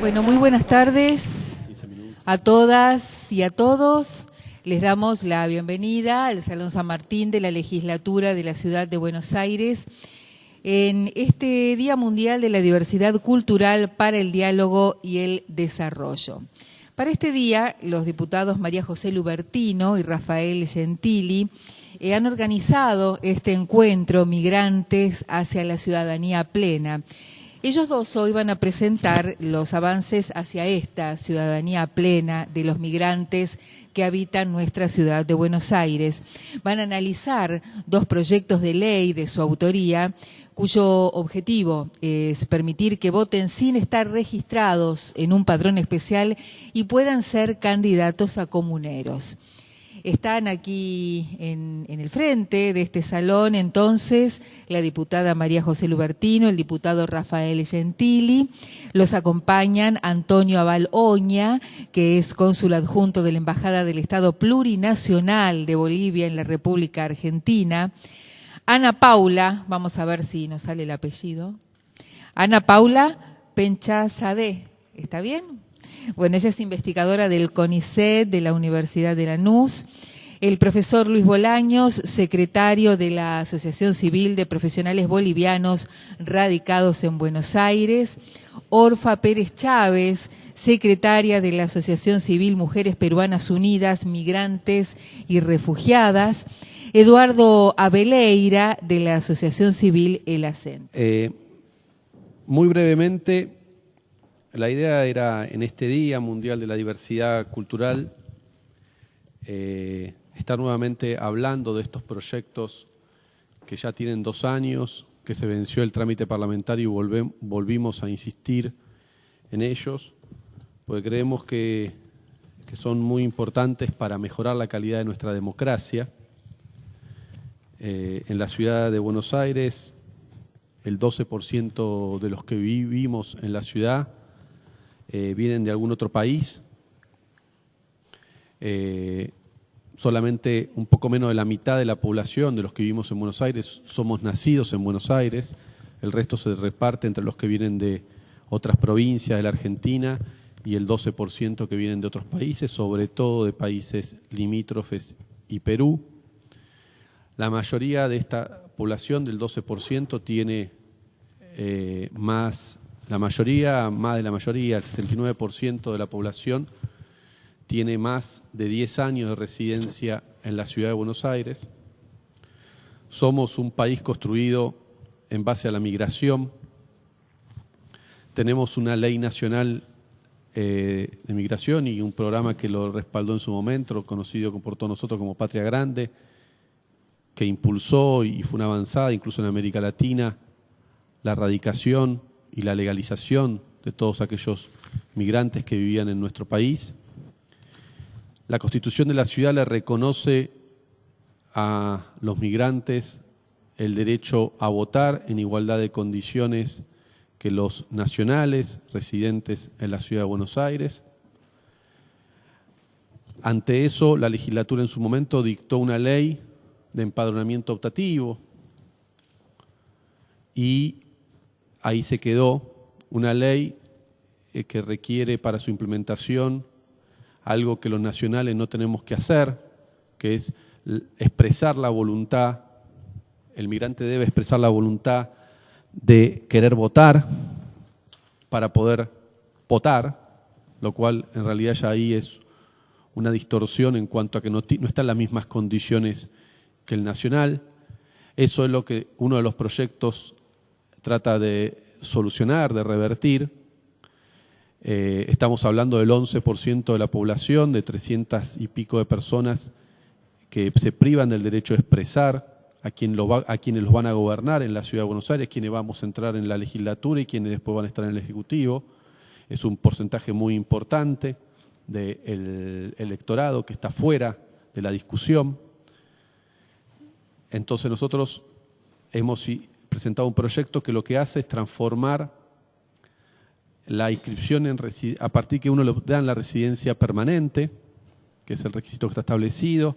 Bueno, muy buenas tardes a todas y a todos. Les damos la bienvenida al Salón San Martín de la Legislatura de la Ciudad de Buenos Aires en este Día Mundial de la Diversidad Cultural para el Diálogo y el Desarrollo. Para este día, los diputados María José Lubertino y Rafael Gentili eh, han organizado este encuentro Migrantes hacia la Ciudadanía Plena ellos dos hoy van a presentar los avances hacia esta ciudadanía plena de los migrantes que habitan nuestra ciudad de Buenos Aires. Van a analizar dos proyectos de ley de su autoría cuyo objetivo es permitir que voten sin estar registrados en un padrón especial y puedan ser candidatos a comuneros. Están aquí en, el frente de este salón entonces la diputada María José Lubertino, el diputado Rafael Gentili, los acompañan Antonio Abal Oña, que es cónsul adjunto de la Embajada del Estado Plurinacional de Bolivia en la República Argentina, Ana Paula, vamos a ver si nos sale el apellido, Ana Paula Penchazadeh, ¿está bien? Bueno, ella es investigadora del CONICET de la Universidad de Lanús. El profesor Luis Bolaños, secretario de la Asociación Civil de Profesionales Bolivianos radicados en Buenos Aires. Orfa Pérez Chávez, secretaria de la Asociación Civil Mujeres Peruanas Unidas, Migrantes y Refugiadas. Eduardo Abeleira, de la Asociación Civil El Acento. Eh, muy brevemente, la idea era en este Día Mundial de la Diversidad Cultural eh, estar nuevamente hablando de estos proyectos que ya tienen dos años, que se venció el trámite parlamentario y volvimos a insistir en ellos, porque creemos que, son muy importantes para mejorar la calidad de nuestra democracia. Eh, en la ciudad de Buenos Aires, el 12% de los que vivimos en la ciudad eh, vienen de algún otro país. Eh, solamente un poco menos de la mitad de la población de los que vivimos en Buenos Aires somos nacidos en Buenos Aires. El resto se reparte entre los que vienen de otras provincias de la Argentina y el 12% que vienen de otros países, sobre todo de países limítrofes y Perú. La mayoría de esta población del 12% tiene eh, más la mayoría, más de la mayoría, el 79% de la población tiene más de 10 años de residencia en la ciudad de Buenos Aires. Somos un país construido en base a la migración. Tenemos una ley nacional eh, de migración y un programa que lo respaldó en su momento, conocido por todos nosotros como Patria Grande, que impulsó y fue una avanzada incluso en América Latina la erradicación y la legalización de todos aquellos migrantes que vivían en nuestro país. La Constitución de la ciudad le reconoce a los migrantes el derecho a votar en igualdad de condiciones que los nacionales residentes en la ciudad de Buenos Aires. Ante eso, la legislatura en su momento dictó una ley de empadronamiento optativo y ahí se quedó una ley eh, que requiere para su implementación algo que los nacionales no tenemos que hacer, que es expresar la voluntad, el migrante debe expresar la voluntad de querer votar para poder votar, lo cual en realidad ya ahí es una distorsión en cuanto a que no, no están las mismas condiciones que el nacional. Eso es lo que uno de los proyectos trata de solucionar, de revertir. Eh, estamos hablando del 11% de la población, de 300 y pico de personas que se privan del derecho a expresar, a, quien lo a quienes los van a gobernar en la Ciudad de Buenos Aires, quienes vamos a entrar en la legislatura y quienes después van a estar en el Ejecutivo. Es un porcentaje muy importante del electorado que está fuera de la discusión. Entonces nosotros hemos presentado un proyecto que lo que hace es transformar la inscripción en a partir que uno le dan la residencia permanente, que es el requisito que está establecido,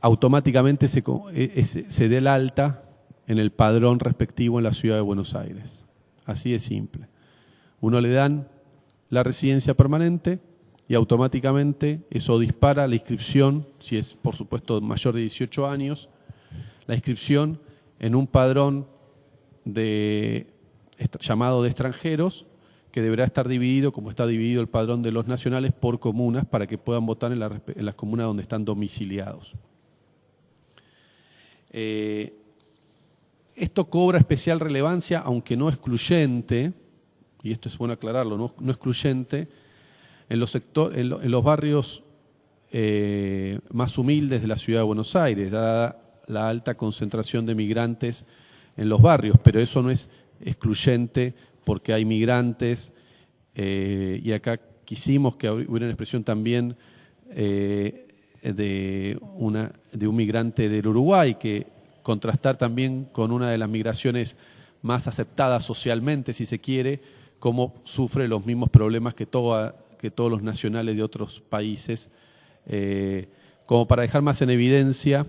automáticamente se, e, se dé el alta en el padrón respectivo en la ciudad de Buenos Aires. Así de simple. Uno le dan la residencia permanente y automáticamente eso dispara la inscripción, si es por supuesto mayor de 18 años, la inscripción en un padrón de, llamado de extranjeros que deberá estar dividido, como está dividido el padrón de los nacionales, por comunas para que puedan votar en, las comunas donde están domiciliados. Eh, esto cobra especial relevancia, aunque no excluyente, y esto es bueno aclararlo, no, excluyente, en los, en, los barrios eh, más humildes de la ciudad de Buenos Aires, dada la alta concentración de migrantes en los barrios, pero eso no es excluyente porque hay migrantes eh, y acá quisimos que hubiera una expresión también eh, de, una, de un migrante del Uruguay que contrastar también con una de las migraciones más aceptadas socialmente, si se quiere, cómo sufre los mismos problemas que, que todos los nacionales de otros países, eh, como para dejar más en evidencia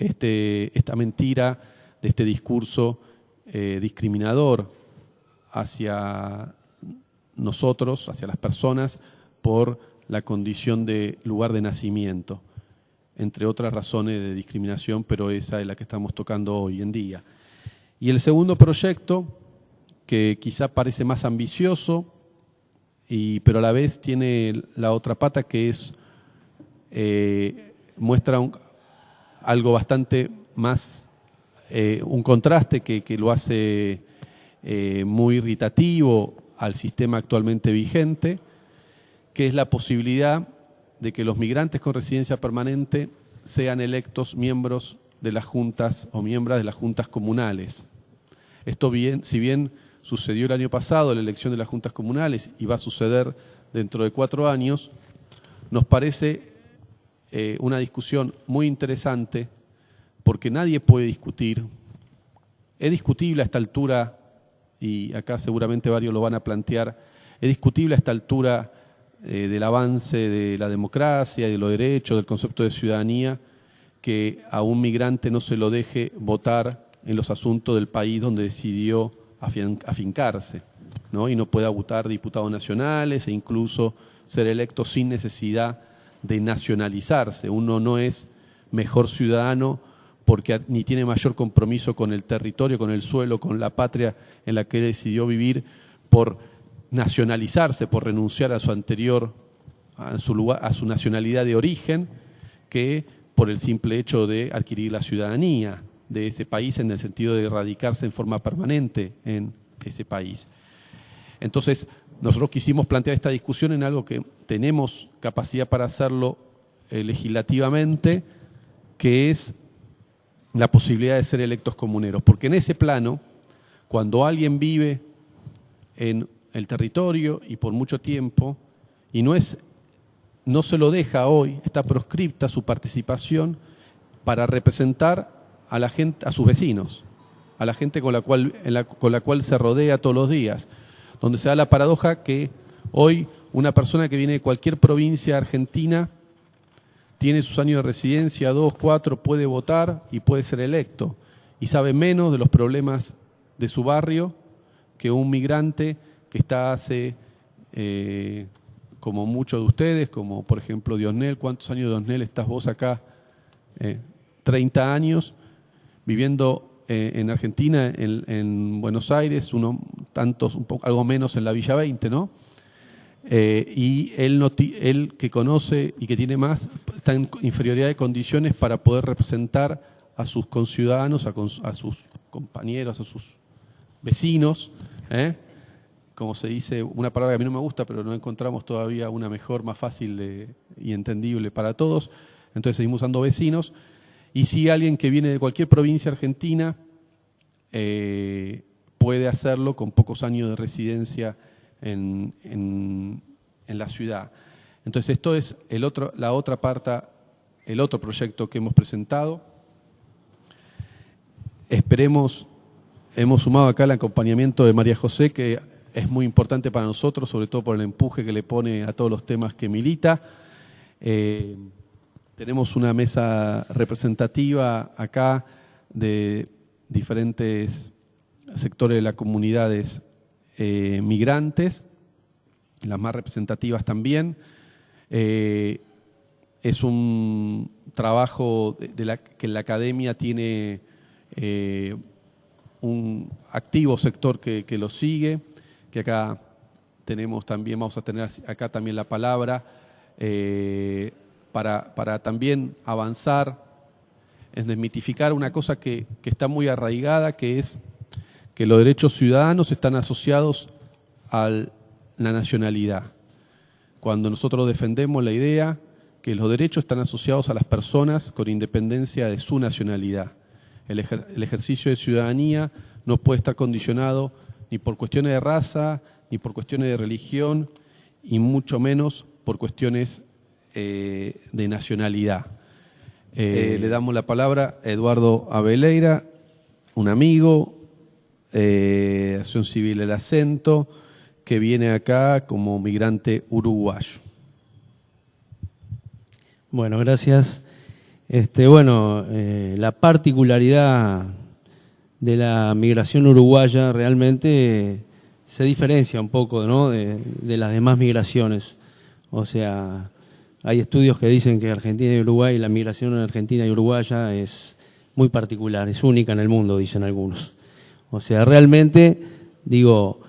este, esta mentira de este discurso eh, discriminador hacia nosotros, hacia las personas, por la condición de lugar de nacimiento, entre otras razones de discriminación, pero esa es la que estamos tocando hoy en día. Y el segundo proyecto que quizá parece más ambicioso, y, pero a la vez tiene la otra pata que es, eh, muestra algo bastante más, eh, un contraste que, lo hace eh, muy irritativo al sistema actualmente vigente, que es la posibilidad de que los migrantes con residencia permanente sean electos miembros de las juntas o miembros de las juntas comunales. Esto bien, si bien sucedió el año pasado la elección de las juntas comunales y va a suceder dentro de cuatro años, nos parece eh, una discusión muy interesante porque nadie puede discutir. Es discutible a esta altura, y acá seguramente varios lo van a plantear, es discutible a esta altura eh, del avance de la democracia, de los derechos, del concepto de ciudadanía, que a un migrante no se lo deje votar en los asuntos del país donde decidió afincarse, ¿no? y no pueda votar diputados nacionales e incluso ser electo sin necesidad de nacionalizarse. Uno no es mejor ciudadano porque ni tiene mayor compromiso con el territorio, con el suelo, con la patria en la que decidió vivir por nacionalizarse, por renunciar a su anterior, a su, lugar, a su nacionalidad de origen, que por el simple hecho de adquirir la ciudadanía de ese país en el sentido de radicarse en forma permanente en ese país. Entonces, nosotros quisimos plantear esta discusión en algo que tenemos capacidad para hacerlo eh, legislativamente, que es la posibilidad de ser electos comuneros. Porque en ese plano, cuando alguien vive en el territorio y por mucho tiempo, y no es no se lo deja hoy, está proscripta su participación para representar a la gente, a sus vecinos, a la gente con la cual, con la cual se rodea todos los días, donde se da la paradoja que hoy una persona que viene de cualquier provincia argentina tiene sus años de residencia, dos, cuatro, puede votar y puede ser electo, y sabe menos de los problemas de su barrio que un migrante que está hace, eh, como muchos de ustedes, como por ejemplo Diosnel, ¿cuántos años de Diosnel estás vos acá? Eh, 30 años, viviendo eh, en Argentina, en, Buenos Aires, uno, tantos, algo menos en la Villa 20, ¿no? Eh, y él, que conoce y que tiene más, está en inferioridad de condiciones para poder representar a sus conciudadanos, a, sus compañeros, a sus vecinos, ¿eh? como se dice, una palabra que a mí no me gusta, pero no encontramos todavía una mejor, más fácil y entendible para todos. Entonces seguimos usando vecinos y si alguien que viene de cualquier provincia argentina eh, puede hacerlo con pocos años de residencia en, la ciudad. Entonces esto es el otro, la otra parte, el otro proyecto que hemos presentado. Esperemos, hemos sumado acá el acompañamiento de María José, que es muy importante para nosotros, sobre todo por el empuje que le pone a todos los temas que milita. Eh, tenemos una mesa representativa acá de diferentes sectores de las comunidades eh, migrantes, las más representativas también. Eh, es un trabajo que la academia tiene eh, un activo sector que, lo sigue, que acá tenemos también, vamos a tener acá también la palabra, para, también avanzar en desmitificar una cosa que, que está muy arraigada, que es que los derechos ciudadanos están asociados a la nacionalidad. Cuando nosotros defendemos la idea que los derechos están asociados a las personas con independencia de su nacionalidad. El, ejercicio de ciudadanía no puede estar condicionado ni por cuestiones de raza, ni por cuestiones de religión, y mucho menos por cuestiones eh, de nacionalidad. Eh, le damos la palabra a Eduardo Abeleira, un amigo, eh, Acción Civil El Acento, que viene acá como migrante uruguayo. Bueno, gracias. Este, bueno, eh, la particularidad de la migración uruguaya realmente se diferencia un poco ¿no? de, de, las demás migraciones. O sea, hay estudios que dicen que Argentina y Uruguay, la migración en Argentina y Uruguaya es muy particular, es única en el mundo, dicen algunos. O sea, realmente, digo,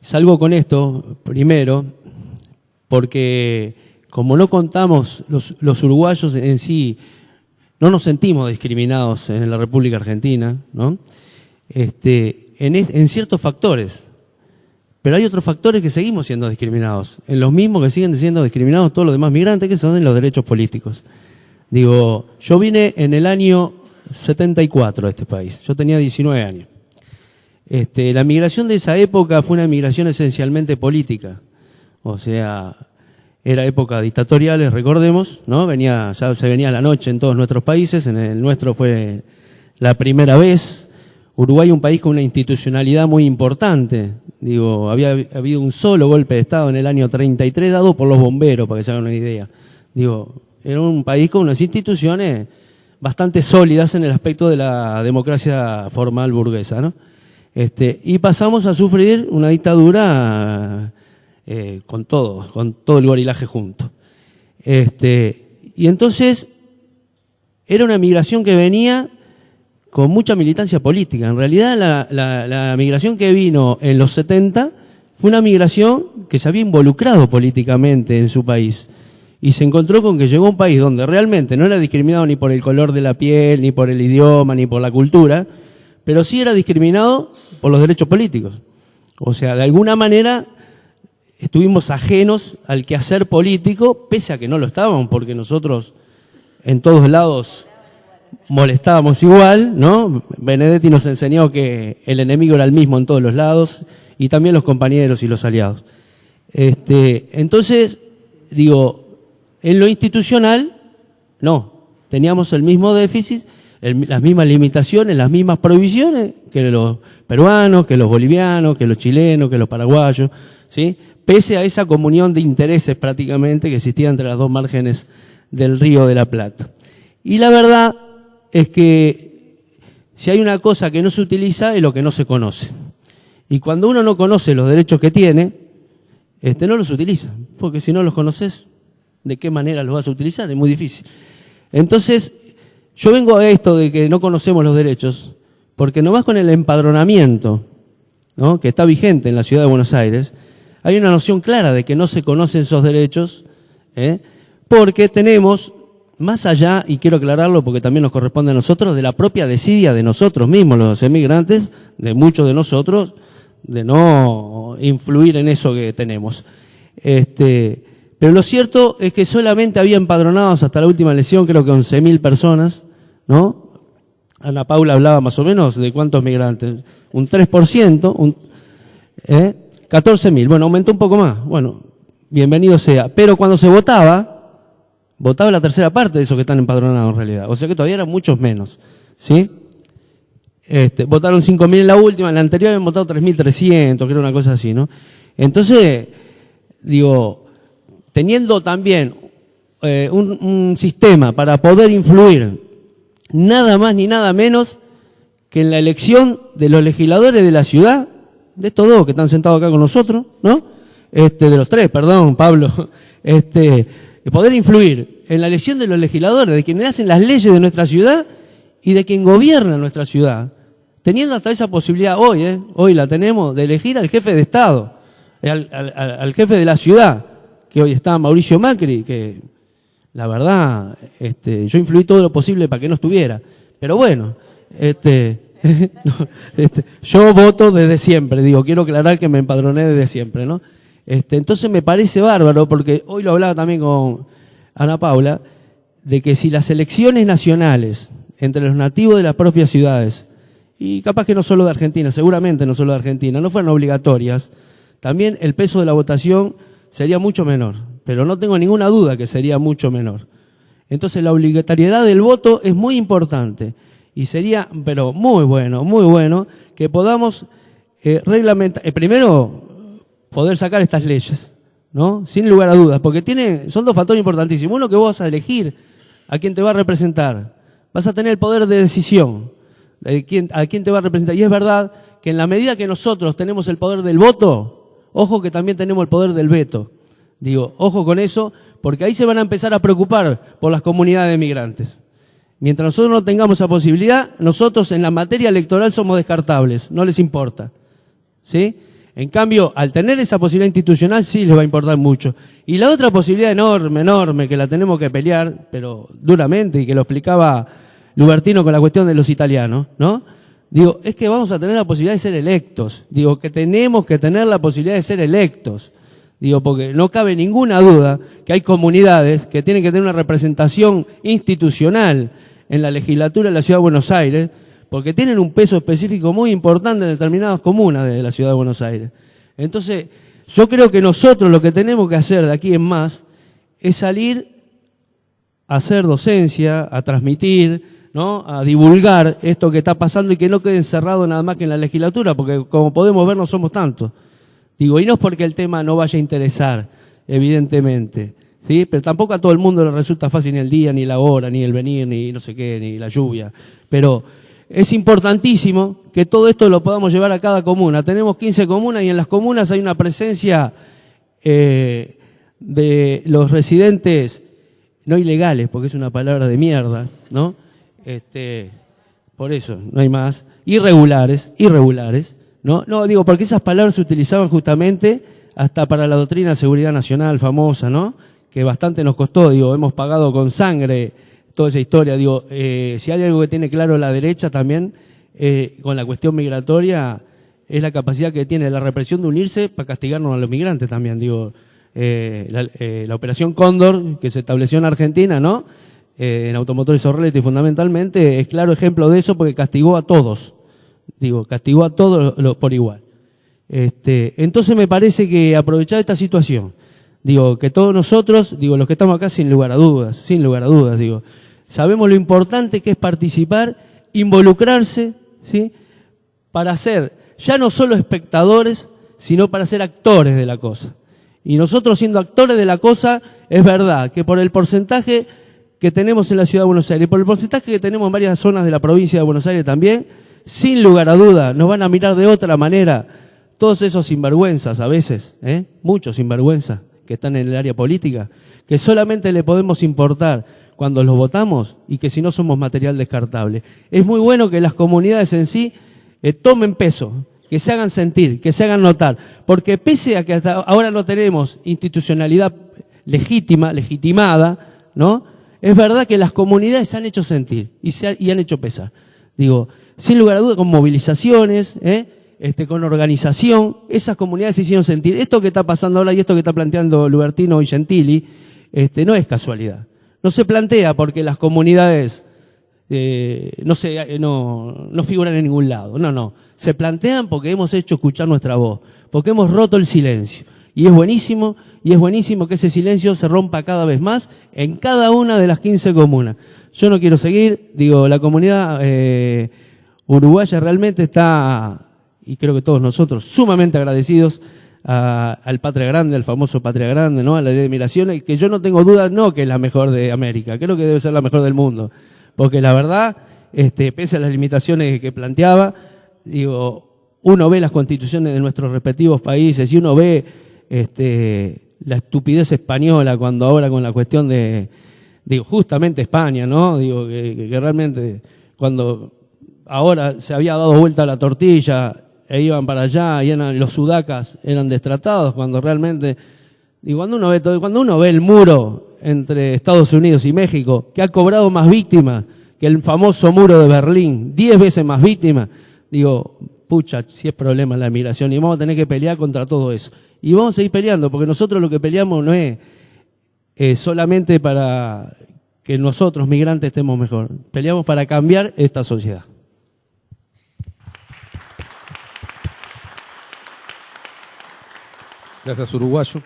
salgo con esto primero porque como no contamos, los, uruguayos en sí no nos sentimos discriminados en la República Argentina, ¿no? Este, en, en ciertos factores. Pero hay otros factores que seguimos siendo discriminados, en los mismos que siguen siendo discriminados todos los demás migrantes, que son en los derechos políticos. Digo, yo vine en el año 74 a este país, yo tenía 19 años. Este, la migración de esa época fue una migración esencialmente política. O sea, era época dictatoriales, recordemos, ¿no? Venía, ya se venía la noche en todos nuestros países, en el nuestro fue la primera vez. Uruguay un país con una institucionalidad muy importante. Digo, había habido un solo golpe de Estado en el año 33 dado por los bomberos, para que se hagan una idea. Digo, era un país con unas instituciones bastante sólidas en el aspecto de la democracia formal burguesa, ¿no? Este, y pasamos a sufrir una dictadura eh, con todo, con todo el gorilaje junto. Este, y entonces era una migración que venía con mucha militancia política. En realidad la, la, migración que vino en los 70 fue una migración que se había involucrado políticamente en su país. Y se encontró con que llegó a un país donde realmente no era discriminado ni por el color de la piel, ni por el idioma, ni por la cultura, pero sí era discriminado por los derechos políticos. O sea, de alguna manera estuvimos ajenos al quehacer político, pese a que no lo estábamos, porque nosotros en todos lados molestábamos igual, ¿no? Benedetti nos enseñó que el enemigo era el mismo en todos los lados, y también los compañeros y los aliados. Este, entonces, digo, en lo institucional, no, teníamos el mismo déficit las mismas limitaciones, las mismas prohibiciones que los peruanos, que los bolivianos, que los chilenos, que los paraguayos, ¿sí? pese a esa comunión de intereses prácticamente que existía entre las dos márgenes del río de la Plata. Y la verdad es que si hay una cosa que no se utiliza es lo que no se conoce. Y cuando uno no conoce los derechos que tiene, este, no los utiliza, porque si no los conoces, ¿de qué manera los vas a utilizar? Es muy difícil. Entonces, yo vengo a esto de que no conocemos los derechos, porque nomás con el empadronamiento, ¿no? que está vigente en la ciudad de Buenos Aires, hay una noción clara de que no se conocen esos derechos, ¿eh? porque tenemos, más allá, y quiero aclararlo porque también nos corresponde a nosotros, de la propia desidia de nosotros mismos, los emigrantes, de muchos de nosotros, de no influir en eso que tenemos. Este, pero lo cierto es que solamente había empadronados hasta la última elección, creo que 11.000 personas, ¿no? Ana Paula hablaba más o menos de cuántos migrantes. Un 3%, un, ¿eh? 14.000. Bueno, aumentó un poco más. Bueno, bienvenido sea. Pero cuando se votaba, votaba la tercera parte de esos que están empadronados en realidad. O sea que todavía eran muchos menos. ¿Sí? Este, votaron 5.000 en la última, en la anterior habían votado 3.300, que era una cosa así, ¿no? Entonces, digo, teniendo también eh, un, un sistema para poder influir nada más ni nada menos que en la elección de los legisladores de la ciudad, de estos dos que están sentados acá con nosotros, ¿no? Este, de los tres, perdón, Pablo, este, poder influir en la elección de los legisladores, de quienes hacen las leyes de nuestra ciudad y de quien gobierna nuestra ciudad. Teniendo hasta esa posibilidad hoy, ¿eh? hoy la tenemos, de elegir al jefe de Estado, al, al jefe de la ciudad, que hoy está Mauricio Macri, que la verdad, este, yo influí todo lo posible para que no estuviera. Pero bueno, este, este, yo voto desde siempre, digo, quiero aclarar que me empadroné desde siempre, ¿no? Este, entonces me parece bárbaro, porque hoy lo hablaba también con Ana Paula, de que si las elecciones nacionales entre los nativos de las propias ciudades, y capaz que no solo de Argentina, seguramente no solo de Argentina, no fueran obligatorias, también el peso de la votación sería mucho menor, pero no tengo ninguna duda que sería mucho menor. Entonces la obligatoriedad del voto es muy importante y sería, pero muy bueno, muy bueno, que podamos eh, reglamentar, eh, primero poder sacar estas leyes, ¿no? Sin lugar a dudas, porque tiene, son dos factores importantísimos. Uno que vos vas a elegir a quién te va a representar, vas a tener el poder de decisión de a quién te va a representar. Y es verdad que en la medida que nosotros tenemos el poder del voto, ojo que también tenemos el poder del veto. Digo, ojo con eso, porque ahí se van a empezar a preocupar por las comunidades de migrantes. Mientras nosotros no tengamos esa posibilidad, nosotros en la materia electoral somos descartables, no les importa. ¿Sí? En cambio, al tener esa posibilidad institucional sí les va a importar mucho. Y la otra posibilidad enorme, enorme, que la tenemos que pelear, pero duramente, y que lo explicaba Lubertino con la cuestión de los italianos, ¿no? Digo, es que vamos a tener la posibilidad de ser electos. Digo, que tenemos que tener la posibilidad de ser electos. Digo, porque no cabe ninguna duda que hay comunidades que tienen que tener una representación institucional en la legislatura de la Ciudad de Buenos Aires, porque tienen un peso específico muy importante en determinadas comunas de la Ciudad de Buenos Aires. Entonces, yo creo que nosotros lo que tenemos que hacer de aquí en más es salir a hacer docencia, a transmitir, ¿no? a divulgar esto que está pasando y que no quede encerrado nada más que en la legislatura, porque como podemos ver no somos tantos. Digo, y no es porque el tema no vaya a interesar, evidentemente, ¿sí? Pero tampoco a todo el mundo le resulta fácil ni el día, ni la hora, ni el venir, ni no sé qué, ni la lluvia. Pero es importantísimo que todo esto lo podamos llevar a cada comuna. Tenemos 15 comunas y en las comunas hay una presencia eh, de los residentes no ilegales, porque es una palabra de mierda, ¿no? Este, por eso, no hay más. Irregulares, irregulares, ¿no? No, digo, porque esas palabras se utilizaban justamente hasta para la doctrina de seguridad nacional famosa, ¿no? Que bastante nos costó, digo, hemos pagado con sangre toda esa historia. Digo, eh, si hay algo que tiene claro la derecha también, eh, con la cuestión migratoria, es la capacidad que tiene la represión de unirse para castigarnos a los migrantes también. Digo, eh, la, eh, la, operación Cóndor, que se estableció en Argentina, ¿no? Eh, en Automotores Orleti fundamentalmente, es claro ejemplo de eso porque castigó a todos digo, castigó a todos por igual. Este, entonces me parece que aprovechar esta situación, digo, que todos nosotros, digo, los que estamos acá sin lugar a dudas, sin lugar a dudas, digo, sabemos lo importante que es participar, involucrarse, ¿sí? Para ser ya no solo espectadores, sino para ser actores de la cosa. Y nosotros siendo actores de la cosa, es verdad que por el porcentaje que tenemos en la ciudad de Buenos Aires, por el porcentaje que tenemos en varias zonas de la provincia de Buenos Aires también, sin lugar a duda, nos van a mirar de otra manera todos esos sinvergüenzas a veces, ¿eh? muchos sinvergüenzas que están en el área política, que solamente le podemos importar cuando los votamos y que si no somos material descartable. Es muy bueno que las comunidades en sí eh, tomen peso, que se hagan sentir, que se hagan notar, porque pese a que hasta ahora no tenemos institucionalidad legítima, legitimada, ¿no? Es verdad que las comunidades se han hecho sentir y, se y han hecho pesar. Digo, sin lugar a dudas, con movilizaciones, ¿eh? este, con organización, esas comunidades hicieron sentir. Esto que está pasando ahora y esto que está planteando Lubertino y Gentili, este, no es casualidad. No se plantea porque las comunidades eh, no, se, eh, no, no figuran en ningún lado. No, no. Se plantean porque hemos hecho escuchar nuestra voz, porque hemos roto el silencio. Y es buenísimo, y es buenísimo que ese silencio se rompa cada vez más en cada una de las 15 comunas. Yo no quiero seguir, digo, la comunidad eh, uruguaya realmente está, y creo que todos nosotros, sumamente agradecidos al Patria Grande, al famoso Patria Grande, ¿no? A la ley de migraciones, que yo no tengo duda, no que es la mejor de América, creo que debe ser la mejor del mundo. Porque la verdad, este, pese a las limitaciones que planteaba, digo, uno ve las constituciones de nuestros respectivos países y uno ve este, la estupidez española cuando ahora con la cuestión de, digo, justamente España, ¿no? Digo, que, que realmente cuando ahora se había dado vuelta la tortilla e iban para allá y eran, los sudacas eran destratados cuando realmente, digo, cuando uno ve todo, cuando uno ve el muro entre Estados Unidos y México, que ha cobrado más víctimas que el famoso muro de Berlín, diez veces más víctimas, digo, pucha, si es problema la migración y vamos a tener que pelear contra todo eso. Y vamos a seguir peleando, porque nosotros lo que peleamos no es eh, solamente para que nosotros, migrantes, estemos mejor. Peleamos para cambiar esta sociedad. Gracias, uruguayo.